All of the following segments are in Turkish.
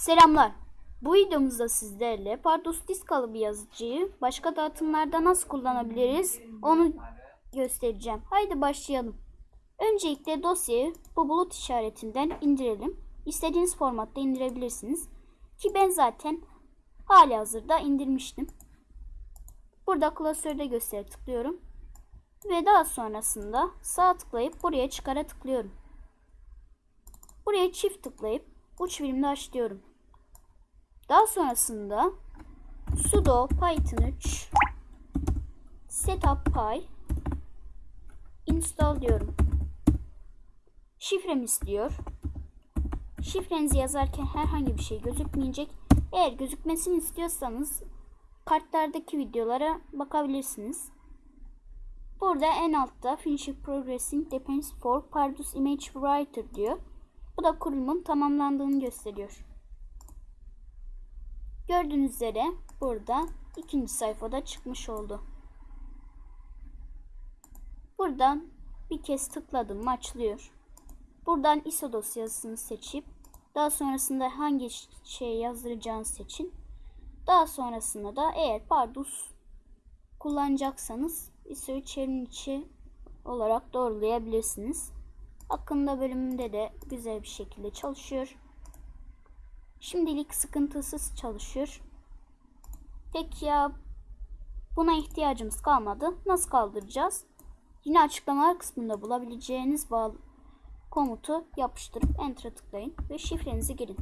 Selamlar. Bu videomuzda sizlerle Pardus Diskalı bir yazıcıyı başka dağıtımlarda nasıl kullanabiliriz onu göstereceğim. Haydi başlayalım. Öncelikle dosyayı bu bulut işaretinden indirelim. İstediğiniz formatta indirebilirsiniz. Ki ben zaten hali hazırda indirmiştim. Burada klasörde göster tıklıyorum. Ve daha sonrasında sağ tıklayıp buraya çıkara tıklıyorum. Buraya çift tıklayıp uç birimde açlıyorum. Daha sonrasında sudo python 3 setup py install diyorum. Şifremi istiyor. Şifrenizi yazarken herhangi bir şey gözükmeyecek. Eğer gözükmesini istiyorsanız kartlardaki videolara bakabilirsiniz. Burada en altta Finishing Progressing Depends for Pardus Image Writer diyor. Bu da kurulumun tamamlandığını gösteriyor. Gördüğünüz üzere burada ikinci sayfada çıkmış oldu. Buradan bir kez tıkladım açılıyor. Buradan ISO dosyasını seçip daha sonrasında hangi şey yazdıracağını seçin. Daha sonrasında da eğer Pardus kullanacaksanız ISO'yu çevrim içi olarak doğrulayabilirsiniz. Hakkında bölümünde de güzel bir şekilde çalışıyor. Şimdilik sıkıntısız çalışıyor. Peki ya buna ihtiyacımız kalmadı. Nasıl kaldıracağız? Yine açıklamalar kısmında bulabileceğiniz bağlı komutu yapıştırıp Enter'a tıklayın ve şifrenizi girin.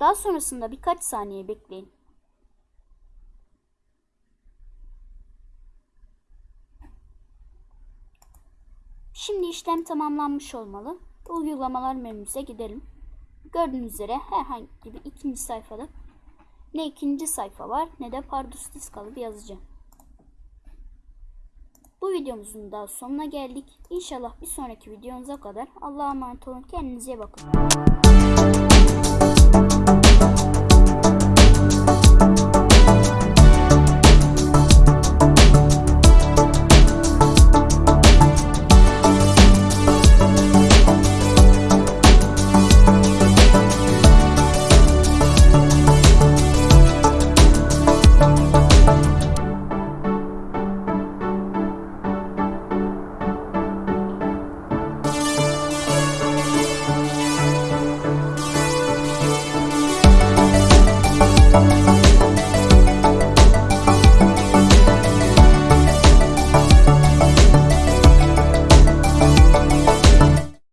Daha sonrasında birkaç saniye bekleyin. Şimdi işlem tamamlanmış olmalı. Uygulamalar menümüze gidelim. Gördüğünüz üzere herhangi bir ikinci sayfada ne ikinci sayfa var ne de Pardus diskalı bir yazıcı. Bu videomuzun da sonuna geldik. İnşallah bir sonraki videomuza kadar Allah'a emanet olun. Kendinize bakın.